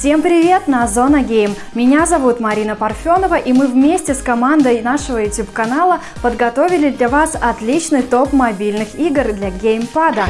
Всем привет на Зона Гейм. Меня зовут Марина Парфенова и мы вместе с командой нашего YouTube канала подготовили для вас отличный топ мобильных игр для геймпада.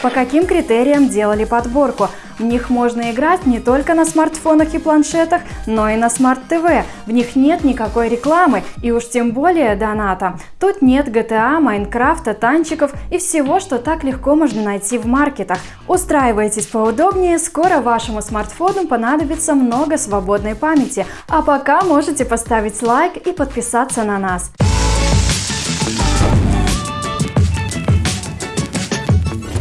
По каким критериям делали подборку? В них можно играть не только на смартфонах и планшетах, но и на смарт-ТВ. В них нет никакой рекламы и уж тем более доната. Тут нет GTA, Майнкрафта, танчиков и всего, что так легко можно найти в маркетах. Устраивайтесь поудобнее, скоро вашему смартфону понадобится много свободной памяти. А пока можете поставить лайк и подписаться на нас.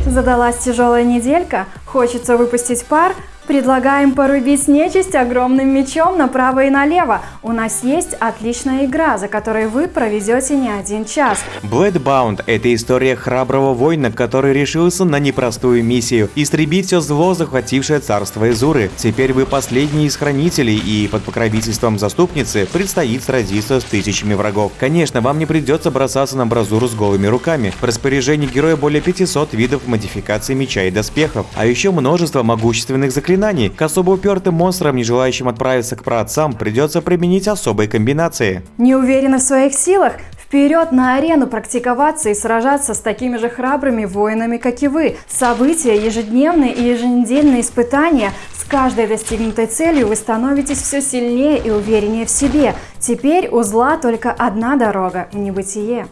Задалась тяжелая неделька? Хочется выпустить пар? Предлагаем порубить нечисть огромным мечом направо и налево. У нас есть отличная игра, за которой вы проведете не один час. Bloodbound – это история храброго воина, который решился на непростую миссию – истребить все зло, захватившее царство Изуры. Теперь вы последний из хранителей, и под покровительством заступницы предстоит сразиться с тысячами врагов. Конечно, вам не придется бросаться на бразуру с голыми руками. В распоряжении героя более 500 видов модификаций меча и доспехов, а еще множество могущественных заклинаний заклинаний. К особо упертым монстрам, не желающим отправиться к праотцам, придется применить особые комбинации. Не уверены в своих силах? Вперед на арену практиковаться и сражаться с такими же храбрыми воинами, как и вы. События, ежедневные и еженедельные испытания. С каждой достигнутой целью вы становитесь все сильнее и увереннее в себе. Теперь у зла только одна дорога – в небытие.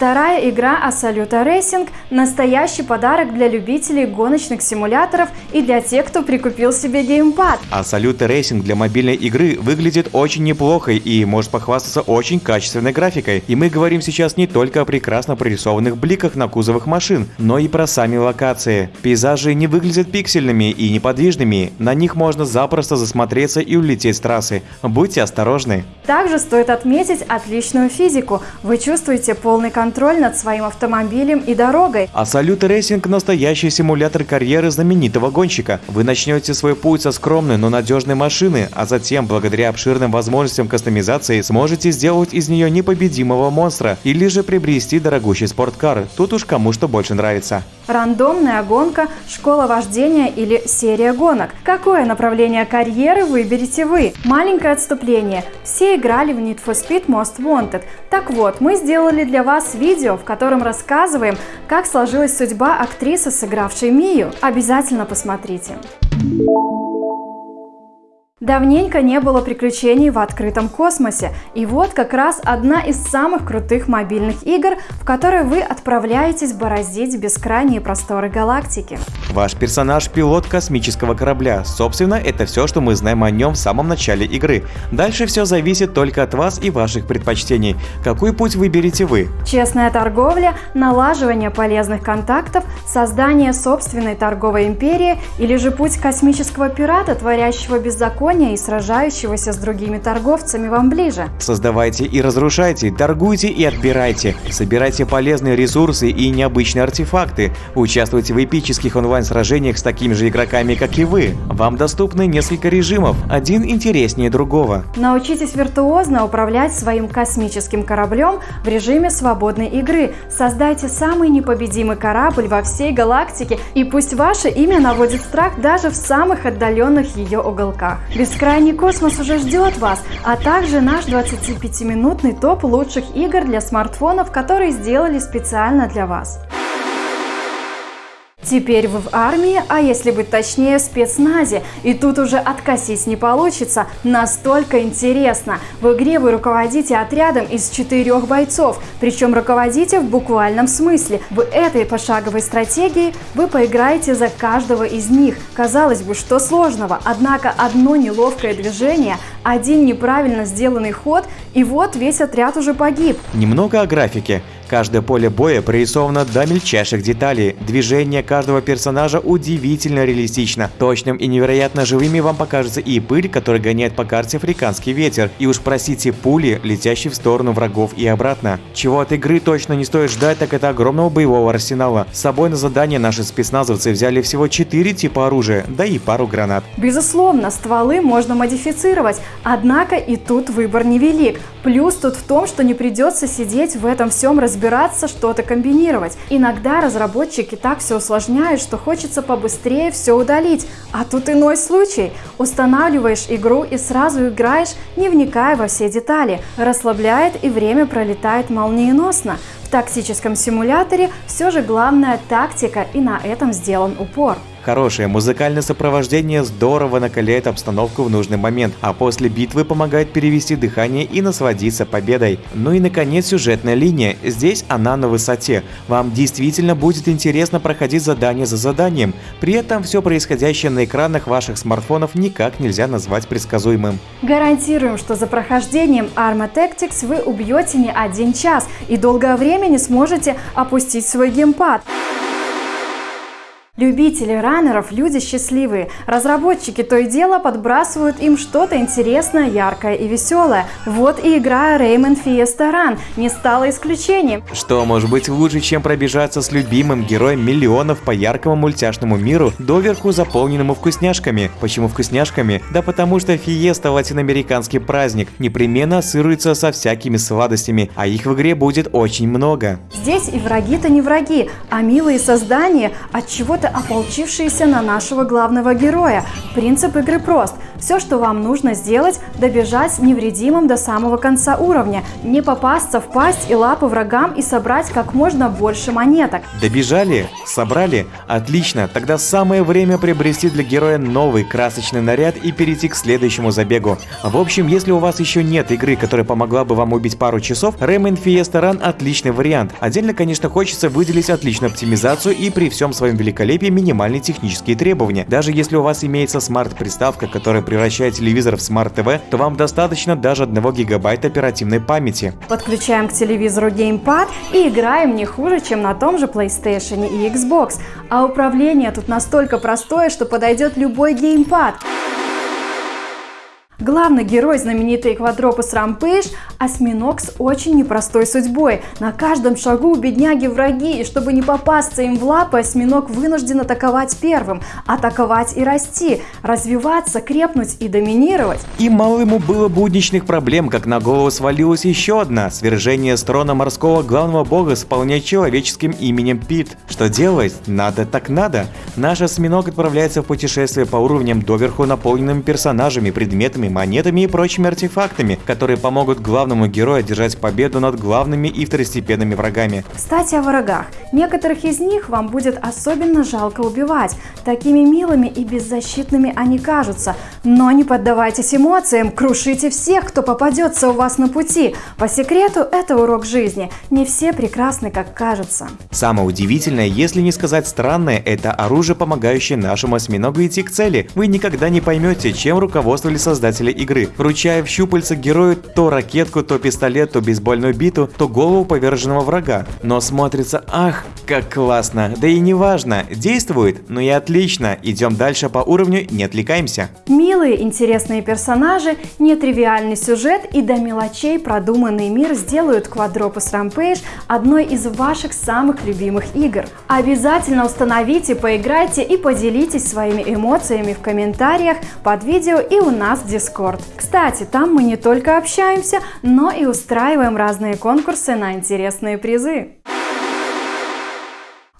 Вторая игра Absoluta Racing – настоящий подарок для любителей гоночных симуляторов и для тех, кто прикупил себе геймпад. Assoluto Racing для мобильной игры выглядит очень неплохо и может похвастаться очень качественной графикой. И мы говорим сейчас не только о прекрасно прорисованных бликах на кузовах машин, но и про сами локации. Пейзажи не выглядят пиксельными и неподвижными, на них можно запросто засмотреться и улететь с трассы. Будьте осторожны. Также стоит отметить отличную физику. Вы чувствуете полный контроль контроль над своим автомобилем и дорогой. Assoluto Racing – настоящий симулятор карьеры знаменитого гонщика. Вы начнете свой путь со скромной, но надежной машины, а затем, благодаря обширным возможностям кастомизации, сможете сделать из нее непобедимого монстра или же приобрести дорогущий спорткар. Тут уж кому что больше нравится. Рандомная гонка, школа вождения или серия гонок. Какое направление карьеры выберете вы? Маленькое отступление. Все играли в Need for Speed Most Wanted. Так вот, мы сделали для вас видео, в котором рассказываем, как сложилась судьба актрисы, сыгравшей Мию. Обязательно посмотрите. Давненько не было приключений в открытом космосе, и вот как раз одна из самых крутых мобильных игр, в которой вы отправляетесь бороздить бескрайние просторы галактики. Ваш персонаж – пилот космического корабля. Собственно, это все, что мы знаем о нем в самом начале игры. Дальше все зависит только от вас и ваших предпочтений. Какой путь выберете вы? Честная торговля, налаживание полезных контактов, создание собственной торговой империи или же путь космического пирата, творящего беззаконие Япония и сражающегося с другими торговцами вам ближе. Создавайте и разрушайте, торгуйте и отбирайте, собирайте полезные ресурсы и необычные артефакты, участвуйте в эпических онлайн-сражениях с такими же игроками, как и вы. Вам доступны несколько режимов, один интереснее другого. Научитесь виртуозно управлять своим космическим кораблем в режиме свободной игры. Создайте самый непобедимый корабль во всей галактике, и пусть ваше имя наводит страх даже в самых отдаленных ее уголках. Бескрайний космос уже ждет вас, а также наш 25-минутный топ лучших игр для смартфонов, которые сделали специально для вас. Теперь вы в армии, а если быть точнее, в спецназе. И тут уже откосить не получится. Настолько интересно. В игре вы руководите отрядом из четырех бойцов. Причем руководите в буквальном смысле. В этой пошаговой стратегии вы поиграете за каждого из них. Казалось бы, что сложного. Однако одно неловкое движение, один неправильно сделанный ход, и вот весь отряд уже погиб. Немного о графике. Каждое поле боя прорисовано до мельчайших деталей. Движение каждого персонажа удивительно реалистично. Точным и невероятно живыми вам покажется и пыль, которая гоняет по карте африканский ветер. И уж просите пули, летящие в сторону врагов и обратно. Чего от игры точно не стоит ждать, так это огромного боевого арсенала. С собой на задание наши спецназовцы взяли всего 4 типа оружия, да и пару гранат. Безусловно, стволы можно модифицировать, однако и тут выбор невелик. Плюс тут в том, что не придется сидеть в этом всем разбираться, что-то комбинировать. Иногда разработчики так все усложняют, что хочется побыстрее все удалить. А тут иной случай. Устанавливаешь игру и сразу играешь, не вникая во все детали. Расслабляет и время пролетает молниеносно. В тактическом симуляторе все же главная тактика и на этом сделан упор. Хорошее музыкальное сопровождение здорово накаляет обстановку в нужный момент, а после битвы помогает перевести дыхание и насладиться победой. Ну и наконец сюжетная линия. Здесь она на высоте. Вам действительно будет интересно проходить задание за заданием. При этом все происходящее на экранах ваших смартфонов никак нельзя назвать предсказуемым. Гарантируем, что за прохождением Arma Tactics вы убьете не один час и долгое время не сможете опустить свой геймпад. Любители раннеров – люди счастливые. Разработчики то и дело подбрасывают им что-то интересное, яркое и веселое. Вот и игра Rayman Fiesta Run не стала исключением. Что может быть лучше, чем пробежаться с любимым героем миллионов по яркому мультяшному миру, доверху заполненному вкусняшками? Почему вкусняшками? Да потому что Фиеста – латиноамериканский праздник, непременно ассоциируется со всякими сладостями, а их в игре будет очень много. Здесь и враги-то не враги, а милые создания от чего-то ополчившиеся на нашего главного героя. Принцип игры прост. Все, что вам нужно сделать, добежать невредимым до самого конца уровня, не попасться в пасть и лапы врагам и собрать как можно больше монеток. Добежали? Собрали? Отлично, тогда самое время приобрести для героя новый красочный наряд и перейти к следующему забегу. В общем, если у вас еще нет игры, которая помогла бы вам убить пару часов, Rayman Fiesta Run отличный вариант. Отдельно, конечно, хочется выделить отличную оптимизацию и при всем своем великолепии минимальные технические требования. Даже если у вас имеется смарт-приставка, которая превращает телевизор в смарт-ТВ, то вам достаточно даже 1 гигабайта оперативной памяти. Подключаем к телевизору геймпад и играем не хуже, чем на том же PlayStation и Xbox. А управление тут настолько простое, что подойдет любой геймпад. Главный герой знаменитой Квадропус Рампейш – осьминог с очень непростой судьбой. На каждом шагу у бедняги враги, и чтобы не попасться им в лапы, осьминог вынужден атаковать первым, атаковать и расти, развиваться, крепнуть и доминировать. И мало ему было будничных проблем, как на голову свалилась еще одна – свержение с трона морского главного бога с вполне человеческим именем Пит. Что делать? Надо так надо. Наш осьминог отправляется в путешествие по уровням доверху наполненными персонажами, предметами, монетами и прочими артефактами, которые помогут главному герою одержать победу над главными и второстепенными врагами. Кстати, о врагах. Некоторых из них вам будет особенно жалко убивать. Такими милыми и беззащитными они кажутся. Но не поддавайтесь эмоциям, крушите всех, кто попадется у вас на пути. По секрету, это урок жизни. Не все прекрасны, как кажется. Самое удивительное, если не сказать странное, это оружие, помогающее нашему осьминогу идти к цели. Вы никогда не поймете, чем руководствовали создатели создателя игры, вручая в щупальца герою то ракетку, то пистолет, то бейсбольную биту, то голову поверженного врага. Но смотрится, ах, как классно, да и не важно, действует, ну и отлично, идем дальше по уровню, не отвлекаемся. Милые, интересные персонажи, нетривиальный сюжет и до мелочей продуманный мир сделают Quadropus Rampage одной из ваших самых любимых игр. Обязательно установите, поиграйте и поделитесь своими эмоциями в комментариях под видео и у нас в Discord. Discord. Кстати, там мы не только общаемся, но и устраиваем разные конкурсы на интересные призы.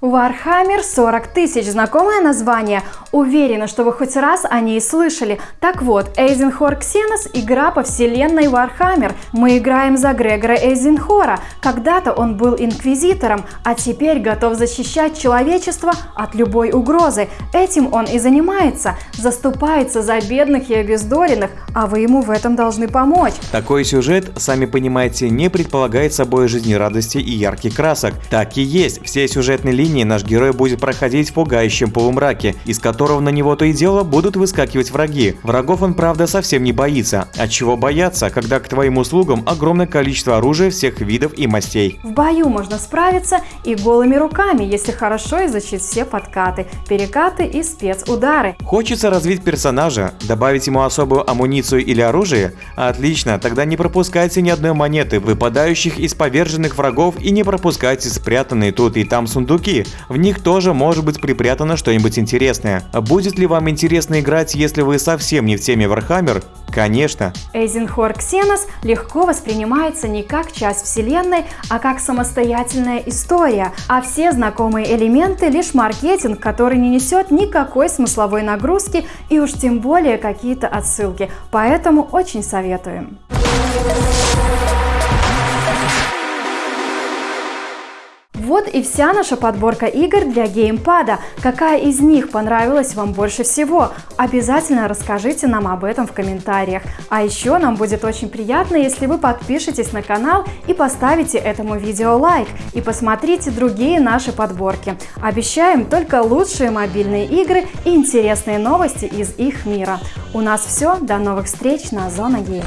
Warhammer 40 тысяч. Знакомое название? Уверена, что вы хоть раз о ней слышали. Так вот, Эйзенхор Ксенос – игра по вселенной Warhammer. Мы играем за Грегора Эйзенхора. Когда-то он был инквизитором, а теперь готов защищать человечество от любой угрозы. Этим он и занимается. Заступается за бедных и обездоленных, а вы ему в этом должны помочь. Такой сюжет, сами понимаете, не предполагает собой жизнерадости и ярких красок. Так и есть. Все сюжетные линии линии наш герой будет проходить в пугающем полумраке, из которого на него то и дело будут выскакивать враги. Врагов он, правда, совсем не боится. От чего бояться, когда к твоим услугам огромное количество оружия всех видов и мастей. В бою можно справиться и голыми руками, если хорошо изучить все подкаты, перекаты и спецудары. Хочется развить персонажа, добавить ему особую амуницию или оружие? Отлично, тогда не пропускайте ни одной монеты, выпадающих из поверженных врагов и не пропускайте спрятанные тут и там сундуки. В них тоже может быть припрятано что-нибудь интересное. Будет ли вам интересно играть, если вы совсем не в теме Warhammer? Конечно. Эйзенхор Ксенос легко воспринимается не как часть вселенной, а как самостоятельная история, а все знакомые элементы лишь маркетинг, который не несет никакой смысловой нагрузки и уж тем более какие-то отсылки. Поэтому очень советуем. Вот и вся наша подборка игр для геймпада. Какая из них понравилась вам больше всего? Обязательно расскажите нам об этом в комментариях. А еще нам будет очень приятно, если вы подпишетесь на канал и поставите этому видео лайк и посмотрите другие наши подборки. Обещаем только лучшие мобильные игры и интересные новости из их мира. У нас все, до новых встреч на Зона Гейм.